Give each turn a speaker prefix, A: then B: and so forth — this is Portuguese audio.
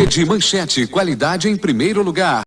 A: Rede Manchete, qualidade em primeiro lugar.